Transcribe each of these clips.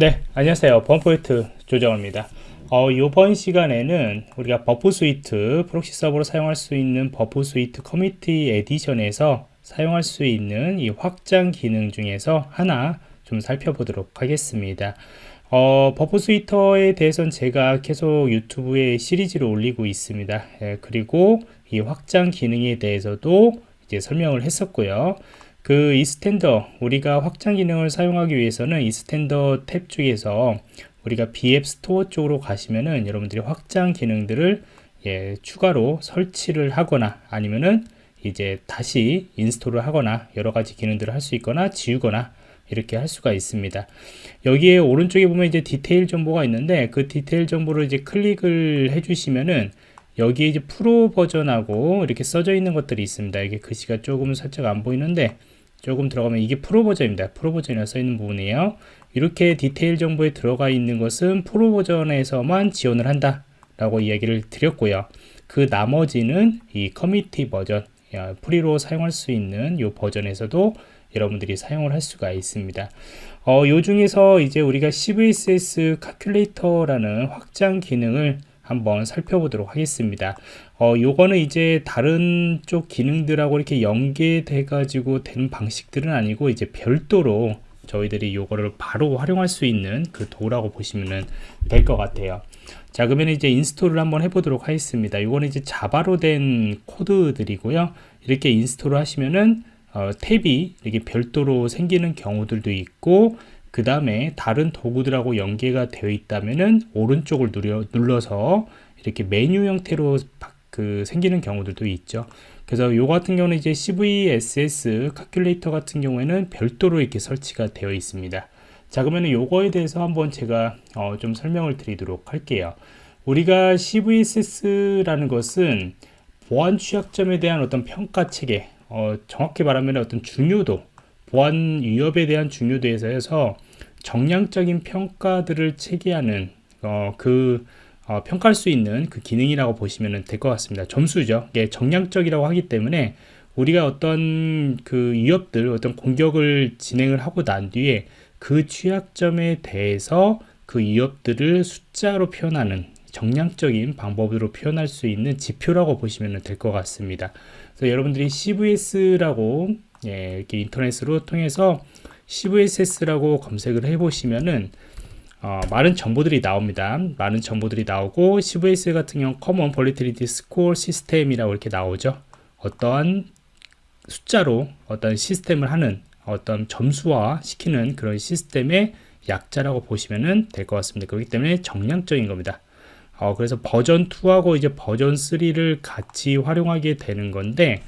네 안녕하세요. 범포인트 조정호입니다. 어, 이번 시간에는 우리가 Burp Suite proxy 서버로 사용할 수 있는 Burp Suite Community Edition에서 사용할 수 있는 이 확장 기능 중에서 하나 좀 살펴보도록 하겠습니다. 어, Burp Suite에 대해서는 제가 계속 유튜브에 시리즈를 올리고 있습니다. 예, 그리고 이 확장 기능에 대해서도 이제 설명을 했었고요 그 Extender 우리가 확장 기능을 사용하기 위해서는 Extender 탭 중에서 우리가 BApp Store 쪽으로 가시면은 여러분들이 확장 기능들을 예, 추가로 설치를 하거나 아니면은 이제 다시 install을 하거나 여러 가지 기능들을 할 수 있거나 지우거나 이렇게 할 수가 있습니다. 여기에 오른쪽에 보면 이제 디테일 정보가 있는데 그 디테일 정보를 이제 클릭을 해주시면은 여기에 이제 프로 버전하고 이렇게 써져 있는 것들이 있습니다. 이게 글씨가 조금 살짝 안 보이는데 조금 들어가면 이게 프로 버전입니다. 프로 버전이라 써 있는 부분이에요. 이렇게 디테일 정보에 들어가 있는 것은 프로 버전에서만 지원을 한다 라고 이야기를 드렸고요. 그 나머지는 이 커뮤니티 버전 free로 사용할 수 있는 이 버전에서도 여러분들이 사용을 할 수가 있습니다. 어, 요 중에서 이제 우리가 CVSS calculator라는 확장 기능을 한번 살펴보도록 하겠습니다. 어, 요거는 이제 다른 쪽 기능들하고 이렇게 연계돼 가지고 되는 방식들은 아니고 이제 별도로 저희들이 요거를 바로 활용할 수 있는 그 도구라고 보시면 될 것 같아요. 자 그러면 이제 install을 한번 해보도록 하겠습니다. 이거는 이제 Java로 된 코드들이고요. 이렇게 install을 하시면은 어, 탭이 이렇게 별도로 생기는 경우들도 있고 그 다음에 다른 도구들하고 연계가 되어 있다면은 오른쪽을 누려, 눌러서 이렇게 메뉴 형태로 그 생기는 경우들도 있죠. 그래서 요 같은 경우는 이제 CVSS calculator 같은 경우에는 별도로 이렇게 설치가 되어 있습니다. 자 그러면 요거에 대해서 한번 제가 어, 좀 설명을 드리도록 할게요. 우리가 CVSS라는 것은 보안 취약점에 대한 어떤 평가 체계, 어, 정확히 말하면 어떤 중요도, 보안 위협에 대한 중요도에서 정량적인 평가들을 체계하는 어, 그 어, 평가할 수 있는 그 기능이라고 보시면 될 것 같습니다. 점수죠. 예, 정량적이라고 하기 때문에 우리가 어떤 그 위협들, 어떤 공격을 진행을 하고 난 뒤에 그 취약점에 대해서 그 위협들을 숫자로 표현하는 정량적인 방법으로 표현할 수 있는 지표라고 보시면 될 것 같습니다. 그래서 여러분들이 CVS라고 예, 이렇게 인터넷으로 통해서 CVSS라고 검색을 해보시면은 어, 많은 정보들이 나옵니다. 많은 정보들이 나오고 CVS 같은 경우 Common Volatility Score System이라고 이렇게 나오죠. 어떠한 숫자로 어떤 시스템을 하는 어떤 점수화 시키는 그런 시스템의 약자라고 보시면 될 것 같습니다. 그렇기 때문에 정량적인 겁니다. 어, 그래서 버전 2하고 이제 버전 3를 같이 활용하게 되는 건데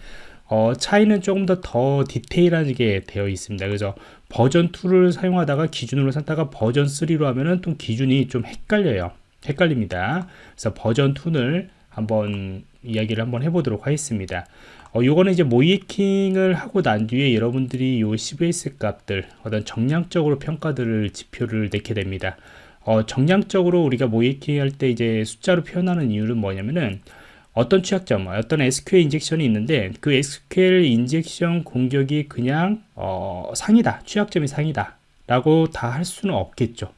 어, 차이는 조금 더 더 디테일하게 되어 있습니다. 그래서 버전 2를 사용하다가 기준으로 삼다가 버전 3로 하면은 또 기준이 좀 헷갈려요. 헷갈립니다. 그래서 버전 2를 한번 이야기를 한번 해보도록 하겠습니다. 어, 요거는 이제 모이킹을 하고 난 뒤에 여러분들이 요 CVS 값들 어떤 정량적으로 평가들을 지표를 내게 됩니다. 어, 정량적으로 우리가 모이킹 할 때 이제 숫자로 표현하는 이유는 뭐냐면은 어떤 취약점, 어떤 SQL 인젝션이 있는데 그 SQL 인젝션 공격이 그냥 어, 상이다, 취약점이 상이다 라고 다 할 수는 없겠죠.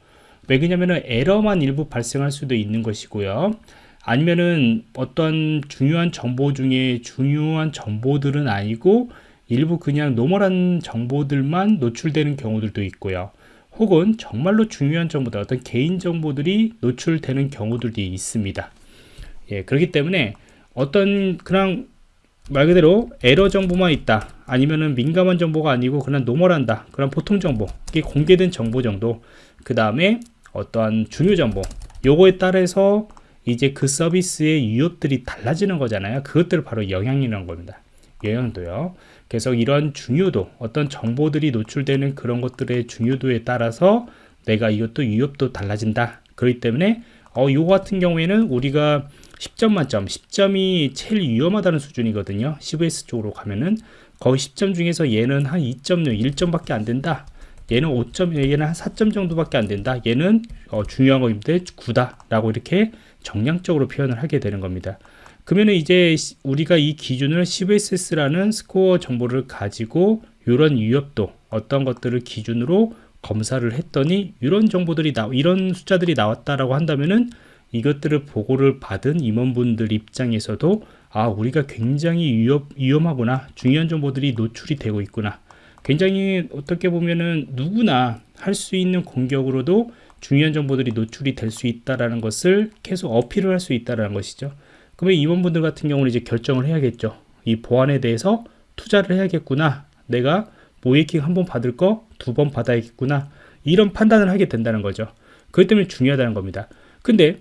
왜 그러냐면은 에러만 일부 발생할 수도 있는 것이고요. 아니면은 어떤 중요한 정보 중에 중요한 정보들은 아니고 일부 그냥 normal한 정보들만 노출되는 경우들도 있고요. 혹은 정말로 중요한 정보들, 어떤 개인 정보들이 노출되는 경우들도 있습니다. 예, 그렇기 때문에 어떤 그냥 말 그대로 에러 정보만 있다. 아니면은 민감한 정보가 아니고 그냥 normal하다. 그런 보통 정보. 이게 공개된 정보 정도. 그 다음에 어떠한 중요 정보. 요거에 따라서 이제 그 서비스의 유협들이 달라지는 거잖아요. 그것들을 바로 영향이라는 겁니다. 영향도요. 그래서 이런 중요도 어떤 정보들이 노출되는 그런 것들의 중요도에 따라서 내가 이것도 유협도 달라진다. 그렇기 때문에 어, 요거 같은 경우에는 우리가 10점 만점. 10점이 제일 위험하다는 수준이거든요. CVS 쪽으로 가면은. 거의 10점 중에서 얘는 한 2.0 1점밖에 안 된다. 얘는 5점 얘는 한 4점 정도밖에 안 된다. 얘는 어, 중요한 거인데 9다 라고 이렇게 정량적으로 표현을 하게 되는 겁니다. 그러면 이제 우리가 이 기준을 CVSS라는 스코어 정보를 가지고 이런 위협도 어떤 것들을 기준으로 검사를 했더니 이런 정보들이 나 이런 숫자들이 나왔다라고 한다면은 이것들을 보고를 받은 임원분들 입장에서도 아 우리가 굉장히 위험, 위험하구나. 중요한 정보들이 노출이 되고 있구나. 굉장히 어떻게 보면은 누구나 할 수 있는 공격으로도 중요한 정보들이 노출이 될 수 있다라는 것을 계속 어필을 할 수 있다라는 것이죠. 그러면 임원분들 같은 경우는 이제 결정을 해야겠죠. 이 보안에 대해서 투자를 해야겠구나. 내가 모이킹 한 번 받을 거 두 번 받아야겠구나. 이런 판단을 하게 된다는 거죠. 그것 때문에 중요하다는 겁니다. 근데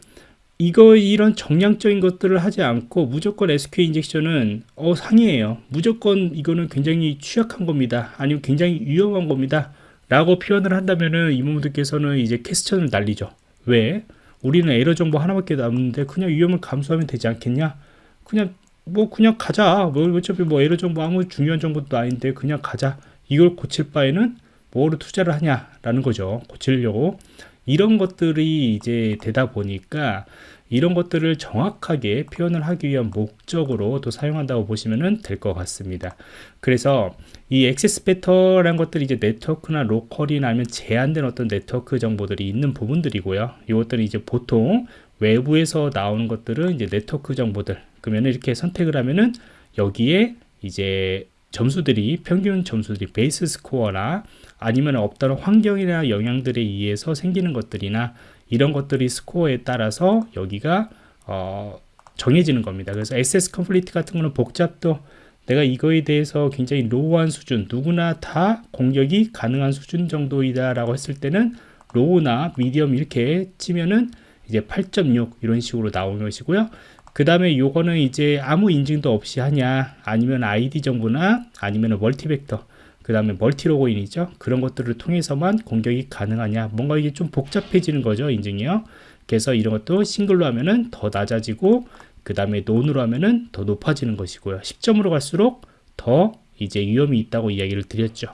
이거 이런 정량적인 것들을 하지 않고 무조건 SQL 인젝션은 어 상이에요. 무조건 이거는 굉장히 취약한 겁니다. 아니면 굉장히 위험한 겁니다. 라고 표현을 한다면은 이모분들께서는 이제 캐스천을 날리죠. 왜? 우리는 에러 정보 하나밖에 남는데 그냥 위험을 감수하면 되지 않겠냐? 그냥 뭐 그냥 가자. 뭐 어차피 뭐 에러 정보 아무 중요한 정보도 아닌데 그냥 가자. 이걸 고칠 바에는 뭐로 투자를 하냐 라는 거죠. 고치려고 이런 것들이 이제 되다 보니까 이런 것들을 정확하게 표현을 하기 위한 목적으로 또 사용한다고 보시면 될 것 같습니다. 그래서 이 Access Vector라는 것들이 이제 네트워크나 로컬이나 아니면 제한된 어떤 네트워크 정보들이 있는 부분들이고요. 이것들은 이제 보통 외부에서 나오는 것들은 이제 네트워크 정보들. 그러면 이렇게 선택을 하면은 여기에 이제 점수들이 평균 점수들이 base score나 아니면 없다는 환경이나 영향들에 의해서 생기는 것들이나 이런 것들이 score에 따라서 여기가 어, 정해지는 겁니다. 그래서 Access Complexity 같은 거는 복잡도 내가 이거에 대해서 굉장히 low한 수준 누구나 다 공격이 가능한 수준 정도이다 라고 했을 때는 low나 medium 이렇게 치면은 이제 8.6 이런 식으로 나오는 것이고요 그 다음에 요거는 이제 아무 인증도 없이 하냐 아니면 아이디 정보나 아니면 multi vector 그 다음에 multi 로그인이죠. 그런 것들을 통해서만 공격이 가능하냐. 뭔가 이게 좀 복잡해지는 거죠 인증이요. 그래서 이런 것도 싱글로 하면은 더 낮아지고 그 다음에 논으로 하면은 더 높아지는 것이고요. 10점으로 갈수록 더 이제 위험이 있다고 이야기를 드렸죠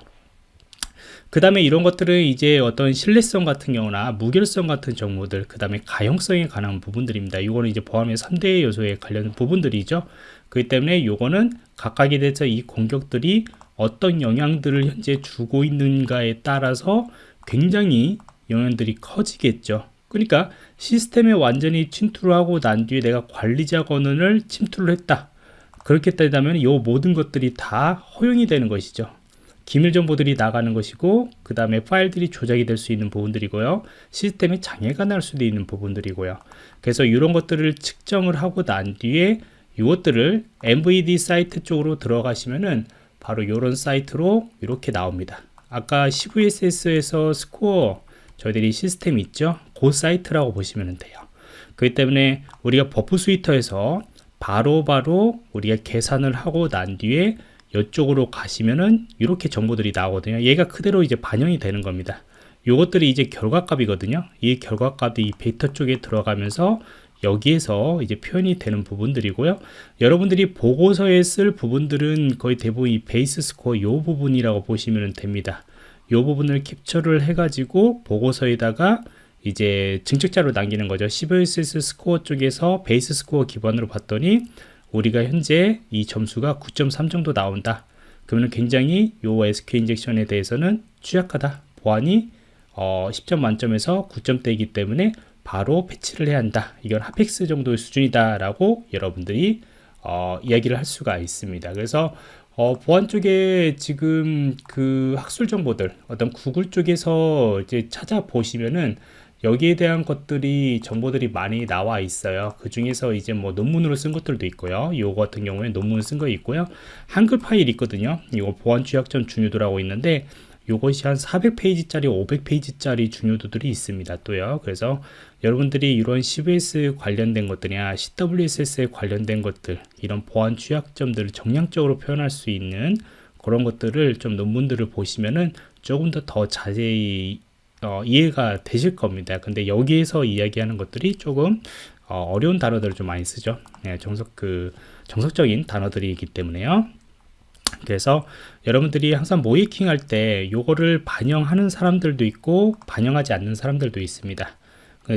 그 다음에 이런 것들은 이제 어떤 신뢰성 같은 경우나 무결성 같은 정보들 그 다음에 가용성에 관한 부분들입니다. 이거는 이제 보안의 3대 요소에 관련 부분들이죠. 그렇기 때문에 이거는 각각에 대해서 이 공격들이 어떤 영향들을 현재 주고 있는가에 따라서 굉장히 영향들이 커지겠죠. 그러니까 시스템에 완전히 침투를 하고 난 뒤에 내가 관리자 권한을 침투를 했다. 그렇게 따지면 이 모든 것들이 다 허용이 되는 것이죠 기밀 정보들이 나가는 것이고 그 다음에 파일들이 조작이 될 수 있는 부분들이고요. 시스템에 장애가 날 수도 있는 부분들이고요. 그래서 이런 것들을 측정을 하고 난 뒤에 이것들을 MVD 사이트 쪽으로 들어가시면은 바로 이런 사이트로 이렇게 나옵니다. 아까 CVSS에서 score 저희들이 시스템 있죠? 그 사이트라고 보시면 돼요. 그렇기 때문에 우리가 Burp Suite에서 바로바로 바로 우리가 계산을 하고 난 뒤에 이쪽으로 가시면은 이렇게 정보들이 나오거든요. 얘가 그대로 이제 반영이 되는 겁니다. 요것들이 이제 결과값이거든요. 이 결과값이 이 베이터 쪽에 들어가면서 여기에서 이제 표현이 되는 부분들이고요. 여러분들이 보고서에 쓸 부분들은 거의 대부분 이 base score 요 부분이라고 보시면 됩니다. 요 부분을 캡처를 해 가지고 보고서에다가 이제 증적자료 남기는 거죠. CVSS score 쪽에서 base score 기반으로 봤더니 우리가 현재 이 점수가 9.3 정도 나온다. 그러면 굉장히 요 SQ 인젝션에 대해서는 취약하다. 보안이 어, 10점 만점에서 9점대이기 때문에 바로 패치를 해야 한다. 이건 하펙스 정도의 수준이다 라고 여러분들이 어, 이야기를 할 수가 있습니다. 그래서 어, 보안 쪽에 지금 그 학술 정보들 어떤 구글 쪽에서 이제 찾아보시면은 여기에 대한 것들이 정보들이 많이 나와 있어요. 그 중에서 이제 뭐 논문으로 쓴 것들도 있고요. 이거 같은 경우에 논문을 쓴거 있고요. 한글 파일 있거든요. 이거 보안 취약점 중요도라고 있는데 이것이 한 400페이지짜리 500페이지짜리 중요도들이 있습니다 또요. 그래서 여러분들이 이런 CVS 관련된 것들이나 CWSS에 관련된 것들 이런 보안 취약점들을 정량적으로 표현할 수 있는 그런 것들을 좀 논문들을 보시면은 조금 더 더 자세히 어, 이해가 되실 겁니다. 근데 여기에서 이야기하는 것들이 조금 어, 려운 단어들을 좀 많이 쓰죠. 네, 정석 그 정석적인 단어들이기 때문에요. 그래서 여러분들이 항상 모이킹 할 때 요거를 반영하는 사람들도 있고 반영하지 않는 사람들도 있습니다.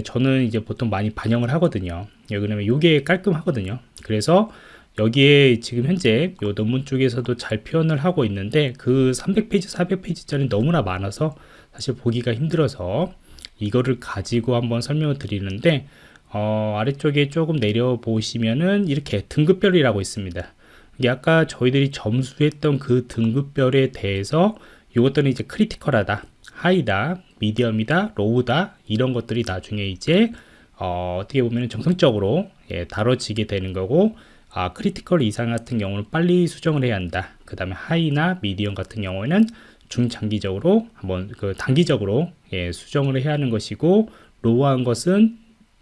저는 이제 보통 많이 반영을 하거든요. 왜냐면 요게 깔끔하거든요. 그래서 여기에 지금 현재 요 논문 쪽에서도 잘 표현을 하고 있는데 그 300페이지 400페이지짜리 너무나 많아서 사실 보기가 힘들어서 이거를 가지고 한번 설명을 드리는데 어, 아래쪽에 조금 내려 보시면은 이렇게 등급별이라고 있습니다. 이게 아까 저희들이 점수했던 그 등급별에 대해서 이것들은 이제 크리티컬하다, 하이다, 미디엄이다, 로우다 이런 것들이 나중에 이제 어, 어떻게 보면 정상적으로 예, 다뤄지게 되는 거고 아, critical 이상 같은 경우는 빨리 수정을 해야 한다. 그 다음에 high나 medium 같은 경우에는 중장기적으로 한번 그 단기적으로 예, 수정을 해야 하는 것이고 low한 것은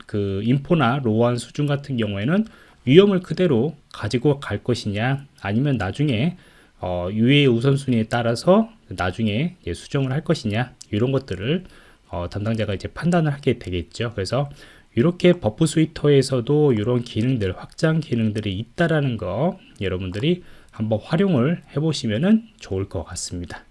그 info나 low한 수준 같은 경우에는 위험을 그대로 가지고 갈 것이냐 아니면 나중에 어, 유해 우선순위에 따라서 나중에 예, 수정을 할 것이냐 이런 것들을 어, 담당자가 이제 판단을 하게 되겠죠. 그래서 이렇게 Burp Suite에서도 이런 기능들 확장 기능들이 있다라는 거 여러분들이 한번 활용을 해 보시면 좋을 것 같습니다.